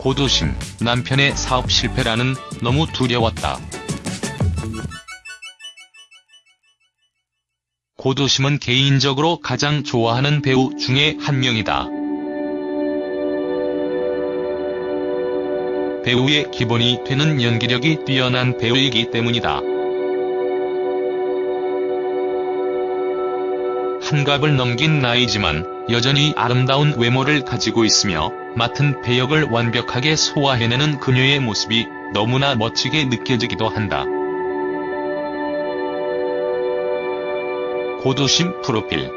고도심, 남편의 사업 실패라는 너무 두려웠다. 고도심은 개인적으로 가장 좋아하는 배우 중에 한 명이다. 배우의 기본이 되는 연기력이 뛰어난 배우이기 때문이다. 한갑을 넘긴 나이지만 여전히 아름다운 외모를 가지고 있으며 맡은 배역을 완벽하게 소화해내는 그녀의 모습이 너무나 멋지게 느껴지기도 한다. 고도심 프로필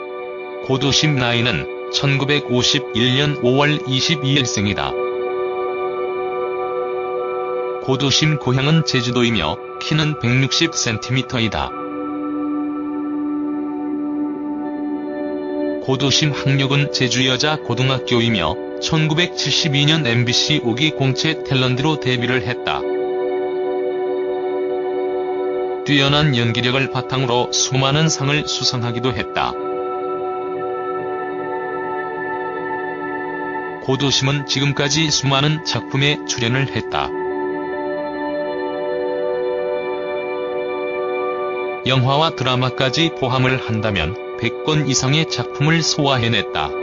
고도심 나이는 1951년 5월 22일 생이다. 고도심 고향은 제주도이며 키는 160cm이다. 고도심 학력은 제주여자 고등학교이며 1972년 MBC 5기 공채 탤런트로 데뷔를 했다. 뛰어난 연기력을 바탕으로 수많은 상을 수상하기도 했다. 고도심은 지금까지 수많은 작품에 출연을 했다. 영화와 드라마까지 포함을 한다면 100권 이상의 작품을 소화해냈다.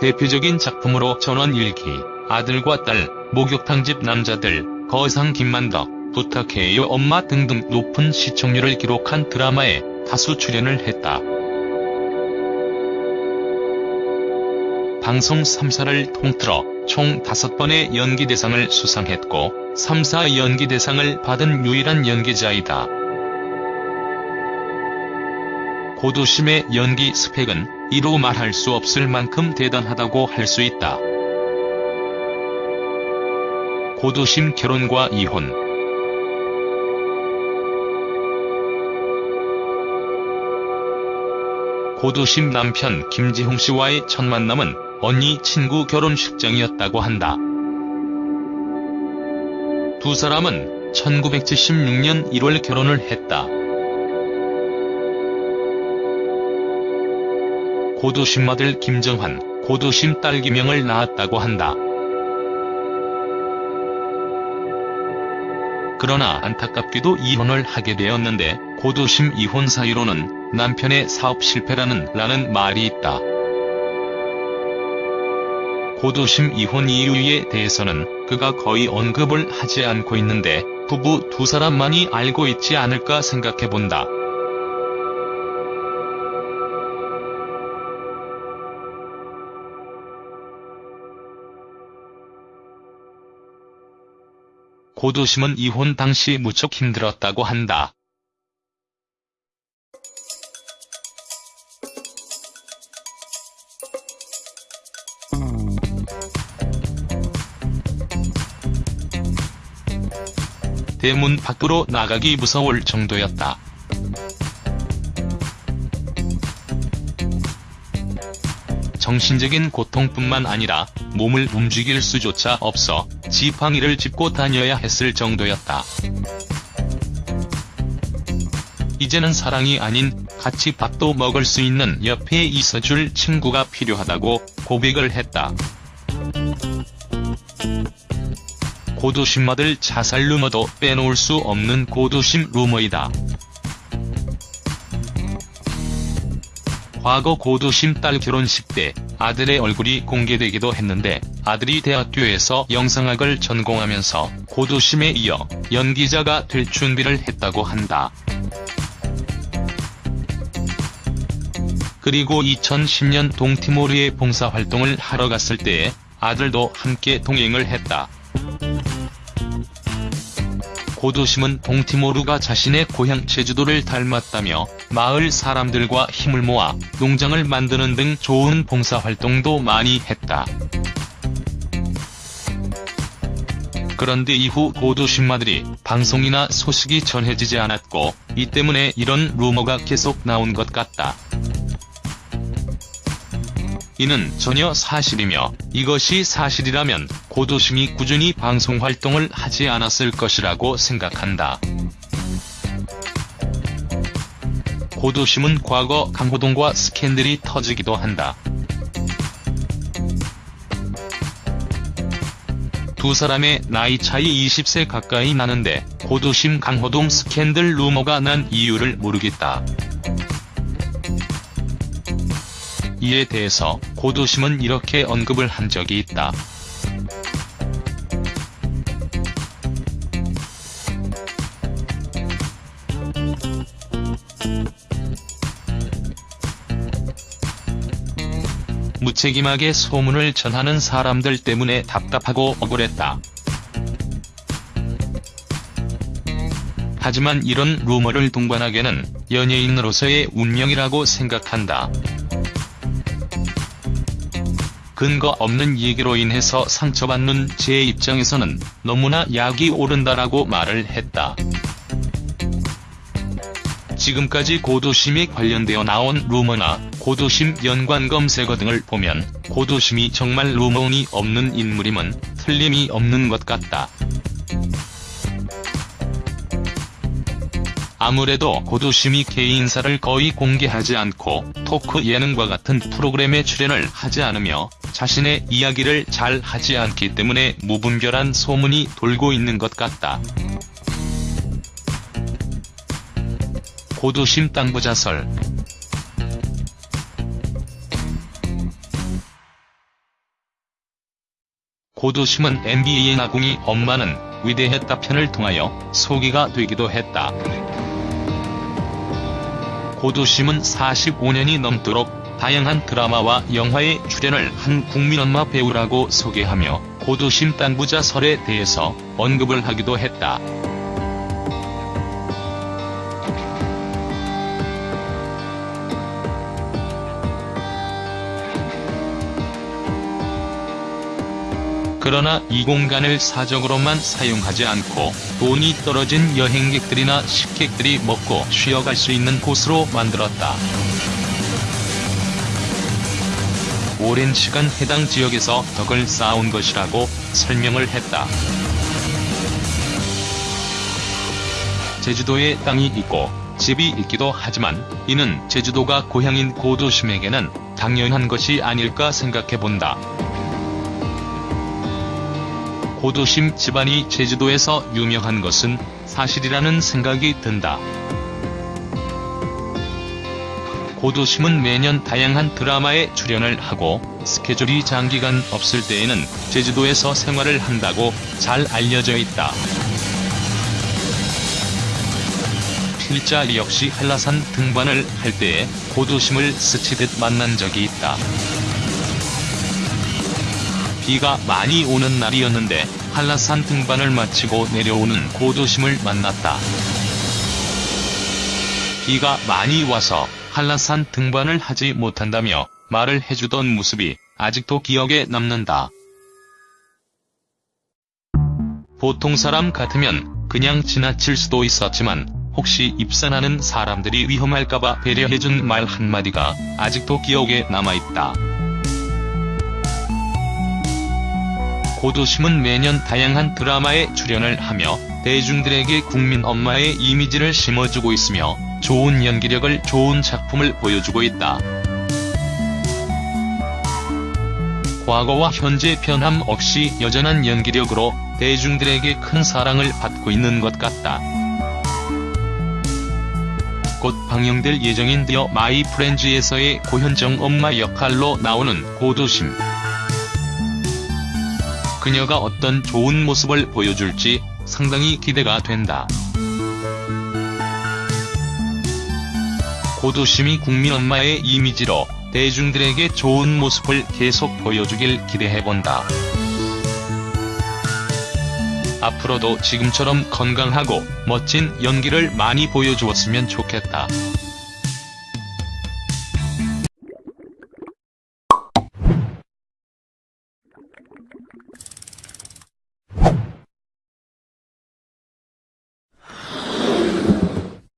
대표적인 작품으로 전원 일기, 아들과 딸, 목욕탕집 남자들, 거상 김만덕, 부탁해요 엄마 등등 높은 시청률을 기록한 드라마에 다수 출연을 했다. 방송 3사를 통틀어 총 5번의 연기대상을 수상했고 3사 연기대상을 받은 유일한 연기자이다. 고도심의 연기 스펙은 이로 말할 수 없을 만큼 대단하다고 할 수 있다. 고도심 결혼과 이혼 고도심 남편 김지홍 씨와의 첫 만남은 언니 친구 결혼식장이었다고 한다. 두 사람은 1976년 1월 결혼을 했다. 고도심 아들 김정환, 고도심 딸 김영을 낳았다고 한다. 그러나 안타깝게도 이혼을 하게 되었는데 고도심 이혼 사유로는 남편의 사업 실패라는 라는 말이 있다. 고도심 이혼 이유에 대해서는 그가 거의 언급을 하지 않고 있는데 부부 두 사람만이 알고 있지 않을까 생각해본다. 고도심은 이혼 당시 무척 힘들었다고 한다. 대문 밖으로 나가기 무서울 정도였다. 정신적인 고통뿐만 아니라 몸을 움직일 수조차 없어 지팡이를 짚고 다녀야 했을 정도였다. 이제는 사랑이 아닌 같이 밥도 먹을 수 있는 옆에 있어줄 친구가 필요하다고 고백을 했다. 고도심 아들 자살 루머도 빼놓을 수 없는 고도심 루머이다. 과거 고도심 딸 결혼식 때 아들의 얼굴이 공개되기도 했는데 아들이 대학교에서 영상학을 전공하면서 고도심에 이어 연기자가 될 준비를 했다고 한다. 그리고 2010년 동티모르에 봉사활동을 하러 갔을 때에 아들도 함께 동행을 했다. 고도심은 동티모르가 자신의 고향 제주도를 닮았다며 마을 사람들과 힘을 모아 농장을 만드는 등 좋은 봉사활동도 많이 했다. 그런데 이후 고도심 아들이 방송이나 소식이 전해지지 않았고 이 때문에 이런 루머가 계속 나온 것 같다. 이는 전혀 사실이며 이것이 사실이라면 고도심이 꾸준히 방송활동을 하지 않았을 것이라고 생각한다. 고도심은 과거 강호동과 스캔들이 터지기도 한다. 두 사람의 나이 차이 20세 가까이 나는데 고도심 강호동 스캔들 루머가 난 이유를 모르겠다. 이에 대해서 고도심은 이렇게 언급을 한 적이 있다. 무책임하게 소문을 전하는 사람들 때문에 답답하고 억울했다. 하지만 이런 루머를 동반하게는 연예인으로서의 운명이라고 생각한다. 근거 없는 얘기로 인해서 상처받는 제 입장에서는 너무나 약이 오른다라고 말을 했다. 지금까지 고도심에 관련되어 나온 루머나 고도심 연관 검색어 등을 보면 고도심이 정말 루머운이 없는 인물임은 틀림이 없는 것 같다. 아무래도 고도심이 개인사를 거의 공개하지 않고 토크 예능과 같은 프로그램에 출연을 하지 않으며 자신의 이야기를 잘 하지 않기 때문에 무분별한 소문이 돌고 있는 것 같다. 고도심 땅부자설 고도심은 NBA의 나궁이 엄마는 위대했다 편을 통하여 소개가 되기도 했다. 고도심은 45년이 넘도록 다양한 드라마와 영화에 출연을 한 국민엄마 배우라고 소개하며 고도심 땅부자설에 대해서 언급을 하기도 했다. 그러나 이 공간을 사적으로만 사용하지 않고 돈이 떨어진 여행객들이나 식객들이 먹고 쉬어갈 수 있는 곳으로 만들었다. 오랜 시간 해당 지역에서 덕을 쌓아온 것이라고 설명을 했다. 제주도에 땅이 있고 집이 있기도 하지만 이는 제주도가 고향인 고도심에게는 당연한 것이 아닐까 생각해본다. 고도심 집안이 제주도에서 유명한 것은 사실이라는 생각이 든다. 고도심은 매년 다양한 드라마에 출연을 하고 스케줄이 장기간 없을 때에는 제주도에서 생활을 한다고 잘 알려져 있다. 필자 역시 한라산 등반을 할 때에 고도심을 스치듯 만난 적이 있다. 비가 많이 오는 날이었는데 한라산 등반을 마치고 내려오는 고도심을 만났다. 비가 많이 와서 한라산 등반을 하지 못한다며 말을 해주던 모습이 아직도 기억에 남는다. 보통 사람 같으면 그냥 지나칠 수도 있었지만 혹시 입산하는 사람들이 위험할까봐 배려해준 말 한마디가 아직도 기억에 남아있다. 고두심은 매년 다양한 드라마에 출연을 하며 대중들에게 국민 엄마의 이미지를 심어주고 있으며 좋은 연기력을 좋은 작품을 보여주고 있다. 과거와 현재 변함 없이 여전한 연기력으로 대중들에게 큰 사랑을 받고 있는 것 같다. 곧 방영될 예정인 디어 마이 프렌즈에서의 고현정 엄마 역할로 나오는 고두심. 그녀가 어떤 좋은 모습을 보여줄지 상당히 기대가 된다. 고도심이 국민 엄마의 이미지로 대중들에게 좋은 모습을 계속 보여주길 기대해본다. 앞으로도 지금처럼 건강하고 멋진 연기를 많이 보여주었으면 좋겠다.